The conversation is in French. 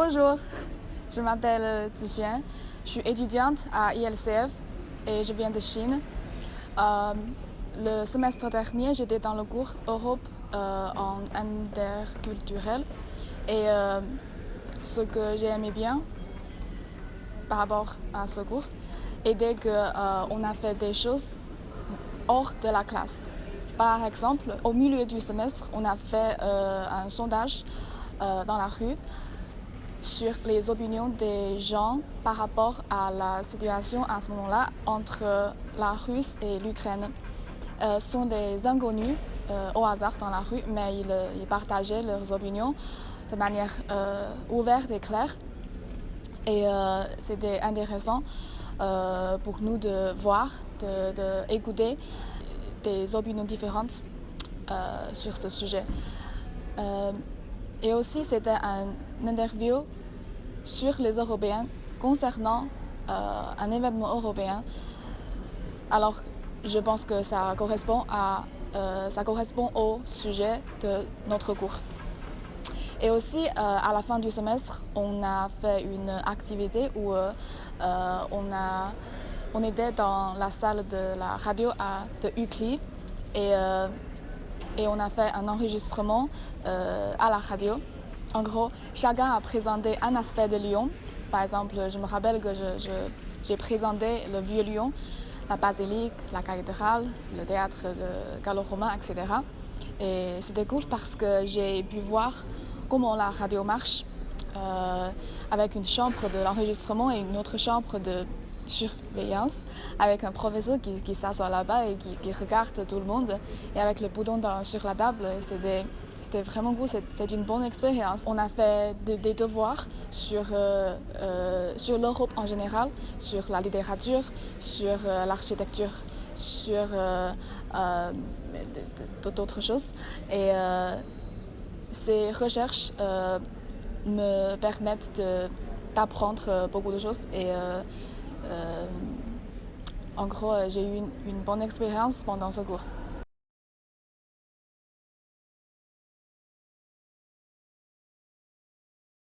Bonjour, je m'appelle Zixuan, je suis étudiante à ILCF et je viens de Chine. Euh, le semestre dernier, j'étais dans le cours Europe euh, en interculturel et euh, ce que j'ai aimé bien par rapport à ce cours était qu'on a fait des choses hors de la classe. Par exemple, au milieu du semestre, on a fait un sondage dans la rue sur les opinions des gens par rapport à la situation à ce moment-là entre la Russie et l'Ukraine. Euh, sont des inconnus euh, au hasard dans la rue, mais ils, partageaient leurs opinions de manière euh, ouverte et claire. Et c'était intéressant pour nous de voir, d'écouter de, des opinions différentes sur ce sujet. Et aussi, c'était une interview sur les Européens concernant euh, un événement européen. Alors, je pense que ça correspond, à, euh, ça correspond au sujet de notre cours. Et aussi, euh, à la fin du semestre, on a fait une activité où on, a, on était dans la salle de la radio à, de UCLI et et on a fait un enregistrement à la radio. En gros, chacun a présenté un aspect de Lyon. Par exemple, je me rappelle que j'ai présenté le vieux Lyon, la basilique, la cathédrale, le théâtre gallo-romain, etc. Et c'était cool parce que j'ai pu voir comment la radio marche euh, avec une chambre de l'enregistrement et une autre chambre de surveillance avec un professeur qui, qui s'assoit là-bas et qui, regarde tout le monde et avec le bouton sur la table. C'était vraiment cool, c'est une bonne expérience. On a fait des, devoirs sur, euh, euh, sur l'Europe en général, sur la littérature, sur euh, l'architecture, sur d'autres choses. Et ces recherches me permettent d'apprendre beaucoup de choses et en gros, j'ai eu une, une bonne expérience pendant ce cours.